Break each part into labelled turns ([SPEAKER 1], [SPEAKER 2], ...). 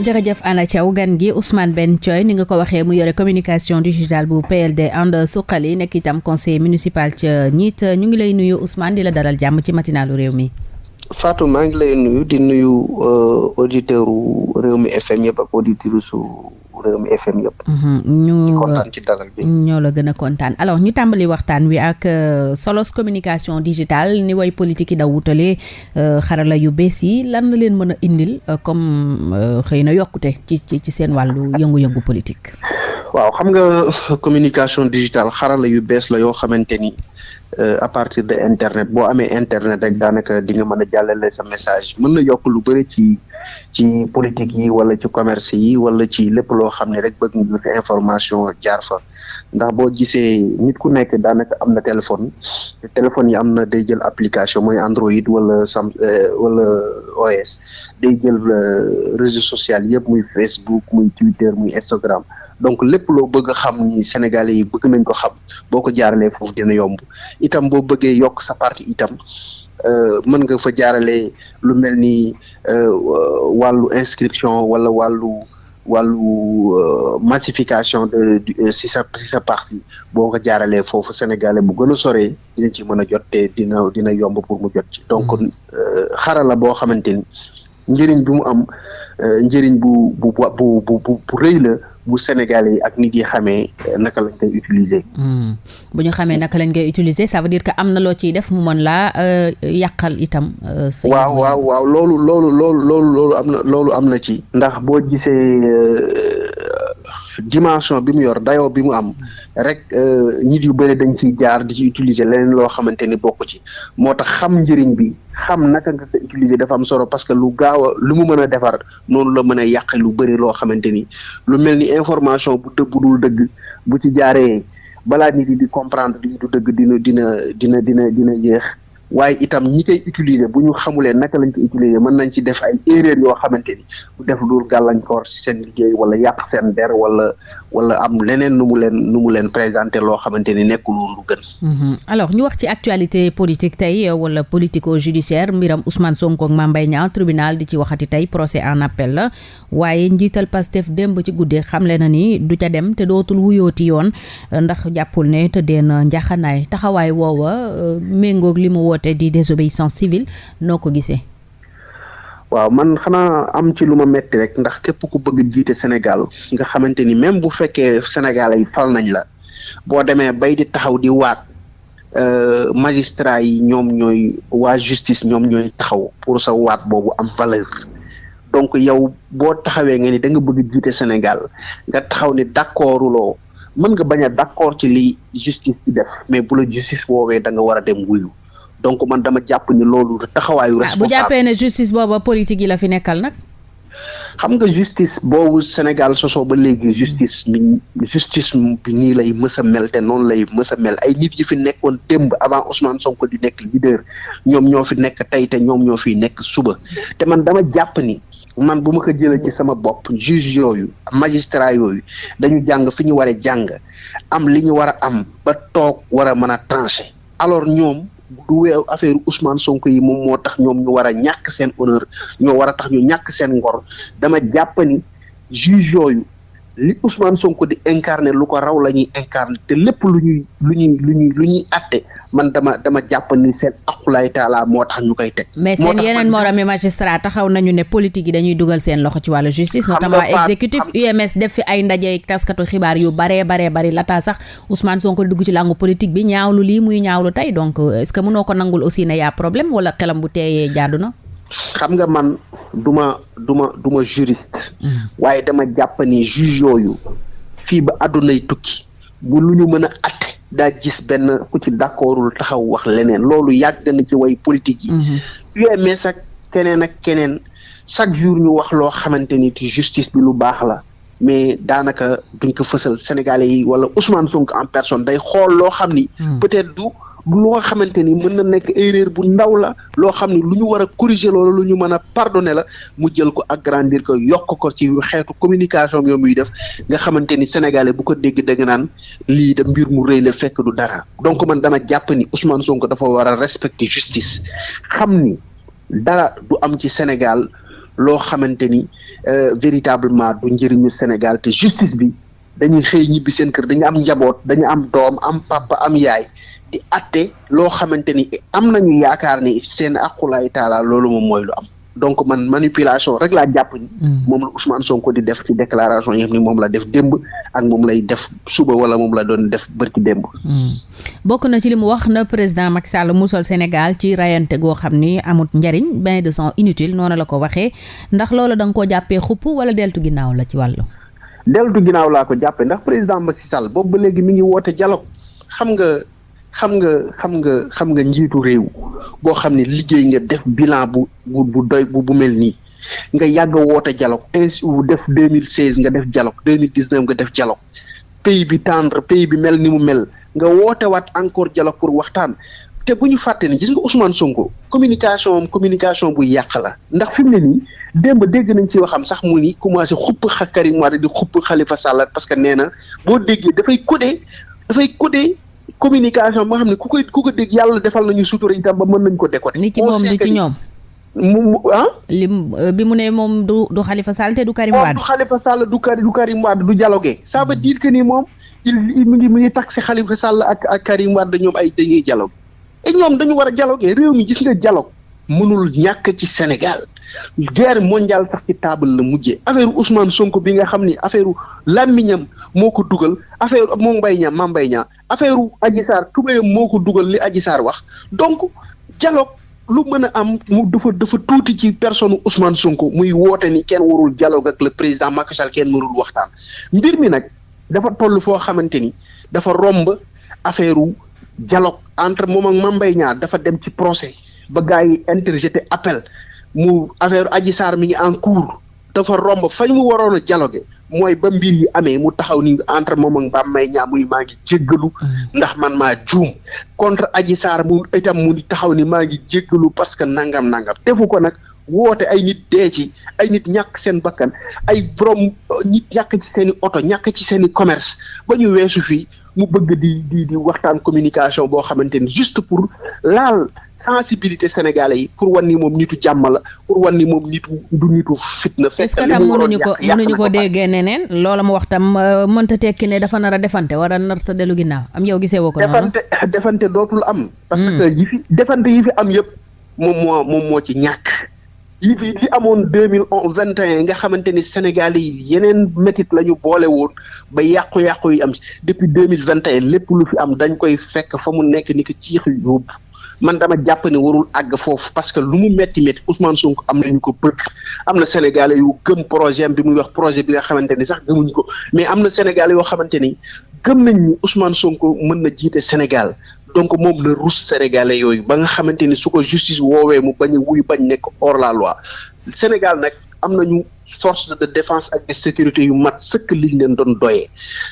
[SPEAKER 1] jërëjëf Anna Thiaw gan gi Ousmane Ben Thioy ni nga ko waxee mu yore communication digitale bu PLD ànd suqali nekk itam conseiller municipal ca ñiit ñu ngi lay nuyu Ousmane di la daral jàmm ci matinalu réew mi.
[SPEAKER 2] Fatou maa ngi lay nuyu di nuyu euh, auditeur u réew mi FM yëpp ak auditeur su réew mi FM yëpp.
[SPEAKER 1] Mhm, ñu
[SPEAKER 2] kontaan ci dalal bi.
[SPEAKER 1] ñoo la gën a kontaan alors ñu tàmbali waxtaan wi ak euh, solos communication digitale ni way politique yi da wutale Euh, xarala yu bees yi lan la leen mën a indil euh, comme euh, xëy na yokkute ci ci ci seen wàllu yëngu-yëngu politique.
[SPEAKER 2] waaw xam nga communication digitale xarala yu bees la yoo xamante ni à partir de internet boo amee internet rek daanaka di nga mën a jàllale sa message mën na yokk lu bëri ci ci politique yi wala ci commerce yi wala ci lépp loo xam ne rek bëgg nga information jaar fa. ndax boo gisee nit ku nekk daanaka am na téléphone te téléphone yi am na day jël application mooy Android wala sam euh, wala OS day jël euh, réseau social yëpp muy Facebook muy Twitter muy Instagram donc lépp loo bëgg a xam ni Sénégalais yi bëgg nañ ko xam boo ko jaaralee foofu dina yomb itam boo bëggee yokk sa parti itam. Euh, mën nga fa jaarale lu mel ni euh, wàllu inscription wala wàllu wàllu euh, massification de euh, si sa si sa parti boo ko jaaralee foofu sénégalais bu gën a soree dina ci mën a jot te dina dina yomb pour mu jot ci donc mm. euh, xarala boo xamante ni njëriñ bi mu am njëriñ bu bu bu bu bu rëy la bu sénégalais yi ak nit yi xamee naka lañ koy utiliser. Mm.
[SPEAKER 1] bu ñu xamee naka lañ koy utiliser ça veut dire que am na loo ciy def mu mën laa euh, yàqal itam.
[SPEAKER 2] Euh, sa waaw waaw waaw loolu loolu loolu loolu loolu am na loolu am na ci. ndax boo gisee euh, dimension bi mu yor dayoo bi mu am rek nit yu bëri dañ ciy jaar di ci utiliser leneen loo xamante ni bokk ci moo tax xam njëriñ bi. xam naka nga ko utiliser dafa am solo parce que lu gaaw a lu mu mën a defar noonu la mën a yàq lu bëri loo xamante ni lu mel ni information bu dëgg bu dul dëgg bu ci jaaree balaa nit yi di comprendre lii du dëgg dina dina dina dina dina yéex waaye itam ñi koy utiliser bu ñu xamulee naka lañ ko utiliser mën nañ ci def ay erreur yoo xamante ni bu def dul gàllankoor si seen liggéey wala yàq seen der wala wala am leneen nu mu leen nu mu leen présenté loo xamante ni nekkul woon lu gën. Mhm.
[SPEAKER 1] alors ñu wax ci actualité politique tey euh, wala politico judiciaire mbiram Ousmane Sonko ak Mame Mbaye Niang tribunal di ci waxati tey procès en appel la Waaye, njiital Pastef démb ci guddi xamle na ni du ca dem te dootul wuyooti yoon ndax jàppul ne tëddee na njaxanaay taxawaay woowa euh, méngoog li mu woote di désobéissance civile noo ko gisee.
[SPEAKER 2] waaw man xanaa am ci lu ma metti rek ndax képp ku bëgg jiite Sénégal nga xamante ni même bu fekkee Sénégalais yi fal nañ la boo demee bay di taxaw di waat euh, magistrat yi ñoom ñooy waa justice ñoom ñooy taxaw pour sa waat boobu am valeur donc yow boo taxawee nga ni da nga bëgg jiite Sénégal nga taxaw ni d'accorduloo mën nga bañ a d'accord ci li justice di def mais bu la justice woowee da nga war a dem wuyu donc man dama jàpp ni loolu taxawaayu. responsable ah,
[SPEAKER 1] bu jàppee ne justice booba politique yi la fi nekkal nag.
[SPEAKER 2] xam nga justice boobu Sénégal sosoo ba léegi justice mi justice bi nii lay mës a mel te noonu lay mës a mel ay nit yi fi nekkoon démb avant Ousmane Sonko di nekk leader ñoom ñoo fi nekk tey te ñoom ñoo fiy nekk suba te man dama jàpp ni man bu ma ko jëlee ci sama bopp juge yooyu magistrat yooyu dañu jàng fi ñu war a jàng am li ñu war a am ba toog war a mën a trancher alors ñoom du wee affaire Ousmane Sonko yi moom moo tax ñoom ñu war a ñàkk seen honneur ñoo war a tax ñu ñàkk seen ngor dama jàpp ni juge yooyu li Ousmane Sonko di incarné lu ko raw la ñuy incarné te lépp lu ñuy lu ñuy lu ñuy lu ñuy atte man dama dama jàpp ni seen aqulaay taala moo tax ñu koy teg.
[SPEAKER 1] mais seen yeneen moroomi magistrat taxaw nañu ne politique yi dañuy dugal seen loxo ci wàllu justice. notamment exécutif UMS def fi ay ndaje taskatu xibaar yu baree baree bari lataa sax Ousmane Sonko dugg ci làngu politique bi ñaawlu lii muy ñaawlu tey donc euh, est-ce que mënoo ko nangul aussi ne yaa problème wala xelam bu teeyee jaadu na.
[SPEAKER 2] xam nga man du ma du ma du ma juriste. Mm. waaye dama jàpp ni juge yooyu fii ba àddunay tukki bu lu ñu mën a atte daa gis benn ku ci d'accordul taxaw wax leneen loolu yàgg na ci way politique yi. UMS mm-hmm. ak keneen ak keneen chaque jour ñu wax loo xamante ni ci justice bi lu baax la. mais daanaka duñ ko fësal sénégalais yi wala Ousmane Sonko en personne day xool loo xam ni. Hmm. peut-être du lu nga xamante ni mën na nekk erreur bu ndaw la loo xam ni lu ñu war a corriger loolu lu ñu mën a pardonner la mu jël ko agrandir ko yokk ko ci xeetu communication bi muy def nga xamante ni sénégalais bu ko dégg dégg naan lii da mbir mu rëy la fekk du dara donc man dama jàpp ni Ousmane Sonko dafa war a respecter justice xam ni. dara du am ci Sénégal loo xamante ni euh, véritablement du njëriñu Sénégal te justice bi dañuy xëy ñibbi seen kër dañu am njaboot dañu am doom am papa am yaay di atte loo xamante ni am nañu yaakaar ni seen aqulaay taala loolu moom mooy lu am donc man manipulation rek laa jàpp ni mm. moom la Ousmane Sonko di def ci déclaration yi xam ni moom la def démb ak moom lay def suba wala moom la doon def bërki démb mm.
[SPEAKER 1] bokk na ci li mu wax na président Macky Sall musal Sénégal ci rayante goo xam ni amut njariñ bain de sang inutile noonu la ko waxee ndax loolu da nga koo jàppee xupp wala deltu ginnaaw la ci wàllu.
[SPEAKER 2] deltu ginnaaw laa ko jàppee ndax président Macky Sall boobu ba léegi mi ngi woote dialogue xam nga xam nga xam nga xam nga njiitu réew boo xam ne liggéey nga def bilan bu bu bu doy bu bu mel nii nga yàgg woote dialogue ainsi def 2016 nga def dialogue 2019 nga def dialogue pays bi tendre pays bi mel ni mu mel nga woote waat encore dialogue pour waxtaan te bu ñu fàtte ni gis nga Ousmane Sonko communication am communication bu yàq la ndax fi mu ne nii démb dégg nañ ci waxam sax mu ni commencé xupp xa Karim Wade di xupp Khalifa Sall parce que nee na boo déggee dafay codé dafay codé communication moo xam ne ku koy ku ko dégg yàlla defal nañu sutura itam ba mën nañ ko décoder.
[SPEAKER 1] ni ci moom ni ci ñoom.
[SPEAKER 2] mu ah.
[SPEAKER 1] lim euh, bi mu ne moom du du Khalifa Sall te du Karim Wade.
[SPEAKER 2] moom du Khalifa Sall du Karim du Karim Wade du dialogué. ça veut dire que ni moom il mu ngi mu ngi taxé Khalifa Sall ak ak Karim Wade ñoom ay dañuy dialogue et ñoom dañu war a dialogué réew mi gis nga dialogue mënul ñàkk ci Sénégal guerre mondiale sax ci table la mujjee affaire Ousmane Sonko bi nga xam ni affaire làmmiñam moo ko dugal affaire moom Mbaye Niang Mame Mbaye Niang affaire Adji Sarr tubéyam moo ko dugal li Adji Sarr wax donc dialogue lu mën a am mu dafa dafa tuuti ci personne Ousmane Sonko muy woote ni kenn warul dialogue ak le président Macky Sall kenn mënul waxtaan mbir mi nag dafa toll foo xamante ni dafa romb affaire dialogue entre moom ak Mame Mbaye Niang dafa dem ci procès ba gars yi interjeté appel mu affaire Adji Sarr mi ngi en cours dafa romb fañ mu waroon a dialogue mooy ba mbir yi amee mu taxaw ni entre moom ak Mbaam may ñaa mu ni maa ngi jéggalu mm. ndax man maa juum contre Adji Sarr mu itam mu ni taxaw ni maa ngi jéggalu parce que nangam nangam defu ko nag woote ay nit dee ci ay nit ñàkk seen bakkan ay borom euh, nit ñàkk ci seen oto ñàkk ci seen i commerce ba ñu weesu fii mu bëgg di di di waxtaan communication boo xamante ni juste pour laal sensibilité sénégalais yi pour wan ni moom nitu jàmm la pour wan ni moom nitu du nitu fitna.
[SPEAKER 1] fekk li mu waroon yàq est-ce que tam mënuñu ko déggee neneen loola mu wax tam euh, mënta tekki ne dafa nar a defante war a nar a dellu ginnaaw am yow gisee woo ko.
[SPEAKER 2] defante defante dootul am. parce hmm. que yi fi defante yi fi am yëpp moom moo moom moo ci ñàkk. yi fi li amoon deux mille vingt et un nga xamante ni Sénégal yi yeneen métit la ñu boole woon ba yàqu-yàqu yi am si depuis deux mille vingt et lépp lu fi am dañ koy fekk fa mu nekk ni ko ciix yóbbu man dama jàpp ne warul àgg foofu parce que lu mu metti metti Ousmane Sonko am nañu ko bëgg am na Sénégalais yu gëm projet bi muy wax projet bi nga xamante ni sax gëmuñu ko mais am na Sénégalais yoo xamante ni gëm nañ ni Ousmane Sonko mën na jiite Sénégal donc moom la ruus sénégalais yooyu ba nga xamante ni su ko justice woowee mu bañ a wuy bañ nekk hors la loi Sénégal nag am nañu force de défense ak de sécurité yu mat sëkk liñ leen doon doyee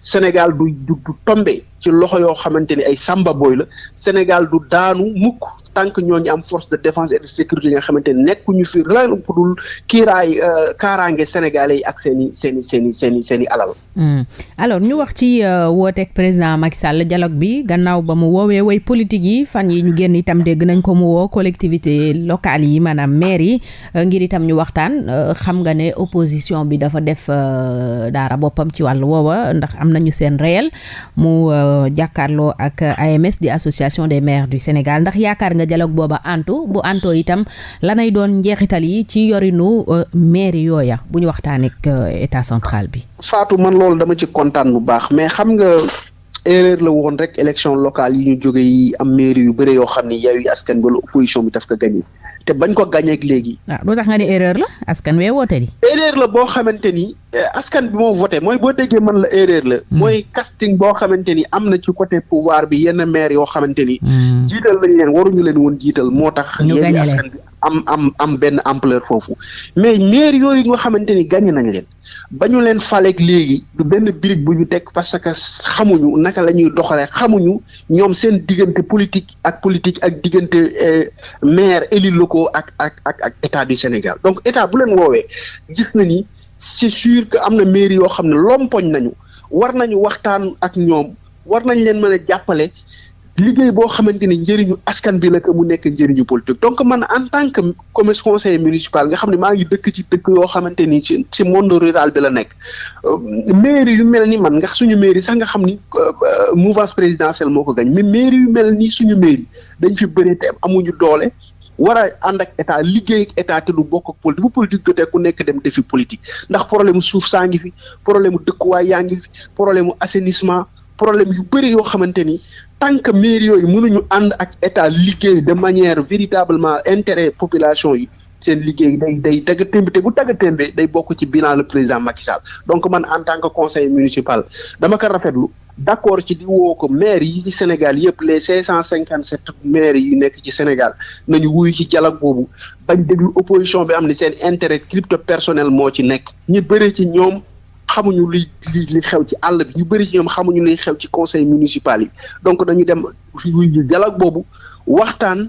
[SPEAKER 2] Sénégal du du du tombe ci loxo yoo xamante ni ay samba booy la Sénégal du daanu mukk tant que ñooñu am force de défense et de sécurité yi nga xamante ni nekkuñu fi lan ku dul kiiraay euh, kaaraange sénégalais yi ak seen i seen i seen i seen i seen i alal. Hmm.
[SPEAKER 1] alors ñu wax ci euh, wooteeg président Macky Sall dialogue bi gannaaw ba mu woowee way politique yi fan yi ñu génn itam dégg nañ ko mu woo collectivité locale yi maanaam maire yi euh, ngir itam ñu waxtaan euh, xam nga ne opposition bi dafa def daara boppam ci wàllu woowa ndax am nañu seen réel mu jàkkaarloo ak AMS di association des maires du Sénégal ndax yaakaar nga dialogue booba antu bu antoo itam Lanay doon njeexital yi ci yorinu euh, mairie yooya bu ñu waxtaanee ak euh, état central bi.
[SPEAKER 2] Fatou man loolu dama ci kontaan bu baax mais xam nga erreur la woon rek élection locale yi ñu jóge yi am mairie yu bëre yoo xam ne Yewwi Askan Wi wala opposition bi daf ko gagné te bañ ko gagné ak léegi.
[SPEAKER 1] waaw ah, lu tax nga ne erreur la askan wee woote di.
[SPEAKER 2] erreur la boo xamante ni Eh, askan bi moo voté mooy boo déggee man la erreur la. Hmm. mooy casting boo xamante ni am na ci côté pouvoir bi yenn maire yoo xamante ni. Hmm. jiital lañ leen waruñu leen woon jiital moo tax.
[SPEAKER 1] ñu gañe
[SPEAKER 2] askan bi am am am benn ampleur foofu. mais maire yooyu nga xamante ni gañe nañ leen ba ñu leen faleeg léegi du benn birig bu ñu teg parce que xamuñu naka la ñuy doxalee xamuñu ñoom seen diggante politique ak politique ak diggante eh, maire élus locaux ak ak ak ak état du Sénégal donc état bu leen woowee gis na ni c'est sûr que am na mairie yoo xam ne lompoñ nañu war nañu waxtaan ak ñoom war nañ leen mën a jàppale liggéey boo xamante ni njëriñu askan bi la que mu nekk njëriñu politique donc man en tant que comme conseiller municipal nga xam ne maa ngi dëkk ci dëkk yoo xamante ni ci ci monde rural bi la nekk euh, mairie yu mel ni man nga suñu mairie sax nga xam ni euh, euh, mouvance présidentielle moo ko gañ mais mairie yu mel ni suñu mairie dañ fi bëri te amuñu doole war a ànd ak état liggéey ak état te du bokk ak politique bu politique jotee ku nekk dem defi politique ndax problème suuf saa ngi fi problème mu dëkkuwaay yaa ngi fi problème mu assainissement problème yu bëri yoo xamante ni tant que mairie yooyu mënuñu ànd ak état liggéey de manière véritablement intérêt population yi seen liggéey day day tagga témbe te bu tagga témbe day bokk ci bilan le président Macky Sall donc man en tant que conseil municipal dama ko rafetlu d'accord ci di woo ko maire yi ci Sénégal yëpp les cinq cent cinquante sept maires yu nekk ci Sénégal nañu wuyu ci dialogue boobu bañ déglu opposition bi am ni seen intérêt crypto personnel moo ci nekk ñi bëri ci ñoom xamuñu li li xew ci àll bi ñu bëri ci ñoom xamuñu luy xew ci conseil municipal yi donc dañu dem wuyu dialogue boobu waxtaan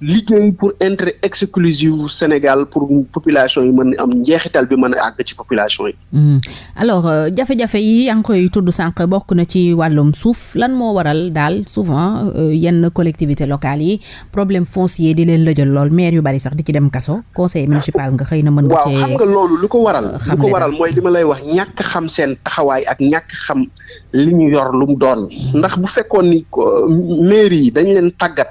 [SPEAKER 2] liggéey pour intérêt exclusif Sénégal pour population yi mën am njeexital bi mën a àgg ci population yi. Hmm.
[SPEAKER 1] alors euh, jafe-jafe yi yaa ngi koy tudd sànq bokk na ci wàllum suuf lan moo waral daal souvent euh, yenn collectivité locale yi problème foncier di leen lëjal lool maire yu bari sax di ci dem kaso conseil municipal nga xëy na mën nga.
[SPEAKER 2] cee waaw xam nga loolu lu ko waral. Euh, lu ko waral mooy li ma lay wax ñàkk xam seen taxawaay ak ñàkk xam li ñu yor lu mu doon. Hmm. ndax bu fekkoon ni mairie yi dañ leen tàggat.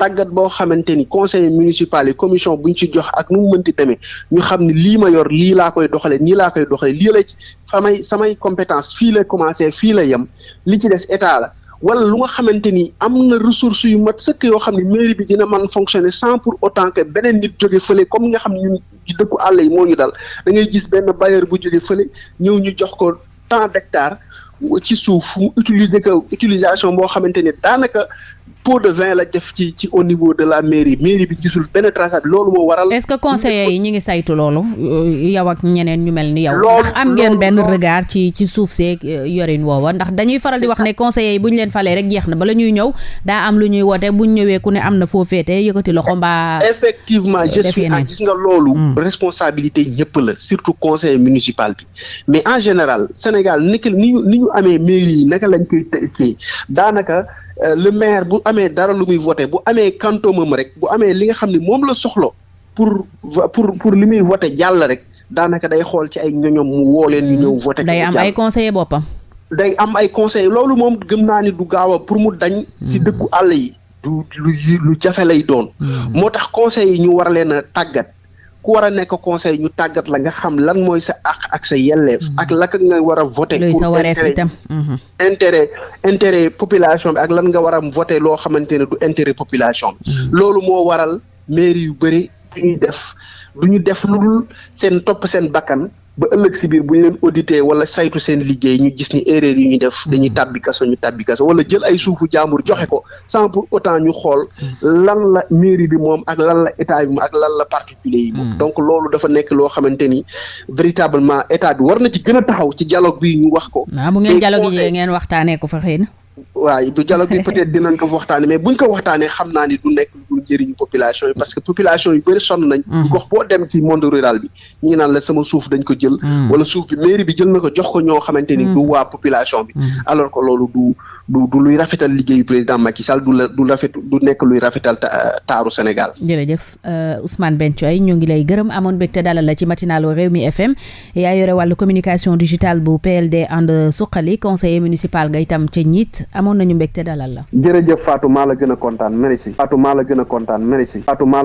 [SPEAKER 2] tàggat boo xamante ni conseil municipal yi commission bu ñu ci jox ak nu mu mënti demee ñu xam ne lii ma yor lii laa koy doxalee nii laa koy doxalee lii la ci samay samay compétence fii la commencé fii la yem li ci des état la wala lu nga xamante ni am na ressources yu mat sëkk yoo xam ne mairie bi dina man fonctionner sans pour autant que beneen nit jóge fële comme nga xam ne ñun dëkku àll yi moo ñu dal da ngay gis benn bailleur bu jóge fële ñëw ñu jox ko tant d'hectares ci suuf mu utiliser ko utilisation boo xamante ni daanaka pot de vin la def ci ci au niveau de la mairie mairie bi gisul benn traçat loolu moo waral.
[SPEAKER 1] est-ce que conseillers yi ñu ngi saytu loolu euh, yow ak ñeneen ñu mel ni yow. ndax am ngeen benn regard ci ci suuf seeg euh, yorin woowa ndax dañuy faral di wax ne conseillers yi bu ñu leen falee rek jeex na bala ñuy ñëw daa am lu ñuy woote bu ñu ñëwee ku ne am na foo féete yëkkati loxo mbaa.
[SPEAKER 2] effectivement je suis gis nga loolu. Hmm. responsabilité ñëpp la surtout conseil municipal bi. mais en général Sénégal nekk ni ñu ni ñu amee mairie yi naka lañ koy kii daanaka euh, le maire bu amee dara lu muy voté bu amee kantoomam rek bu amee li nga xam ne moom la soxla pour pour pour li muy voté jàll rek daanaka day xool ci ay ñoñom mu woo leen ñu ñëw voté.
[SPEAKER 1] day am ay conseillers boppam.
[SPEAKER 2] day am ay conseil loolu moom gëm naa ni du gaaw a pour mu dañ. si hmm. dëkku àll yi. du lu lu jafe lay doon. Hmm. moo tax conseil yi ñu war leen a tàggat. ku war a nekk conseil ñu tàggat la nga xam lan mooy sa àq ak sa yelleef. Mm-hmm. ak laka nga war a voté.
[SPEAKER 1] luy sa wareef itam mm-hmm.
[SPEAKER 2] intérêt intérêt population bi ak lan nga war a voté loo xamante ne du intérêt population bi. Mm-hmm. loolu moo waral mairie yu bëri du ñuy def du ñu def lu dul seen topp seen bakkan. ba ëllëg si biir bu ñu leen audité wala saytu seen liggéey ñu gis ni erreur yi ñu def dañuy tàbbi kaso ñu tàbbi kaso wala jël ay suufu jaambur joxe ko sans pour autant ñu xool lan la mairie bi moom ak lan la état bi moom ak lan la particulier yi moom hmm. donc loolu dafa nekk loo xamante ni véritablement état bi war na ci gën a taxaw ci dialogue bi ñu wax ko
[SPEAKER 1] ah, bu ngeen dialogue yi ngeen waxtaanee ko fa xëy na
[SPEAKER 2] waaw du dialogue bi peut-être dinañ ko waxtaane mais buñ ko waxtaanee xam naa ni du nekk lu dul njëriñu population yi parce que population yu bëri sonn nañ mhm. gox boo dem ci monde rural bi ñu ngi naan la sama suuf dañ ko jël mhm. wala suuf bi mairie bi jël na ko jox ko ñoo xamante ni mhm. du waa population bi alors que loolu du du du luy rafetal liggéeyu président Macky Sall du la du rafet du nekk luy rafetal taaru Sénégal
[SPEAKER 1] jërëjëf Euh, Ousmane Bencoy ñoo ngi lay gërëm amoon mbégte dalal la ci matinalu Rewmi FM yaa yore wàllu communication digitale bu PLD ànd suqali conseiller municipal nga itam ca ñiit amoon nañu mbégte dalal la.
[SPEAKER 2] jërëjëf Fatou maa la gën a kontaan merci. Fatou maa la gën a kontaan merci. Fatou maa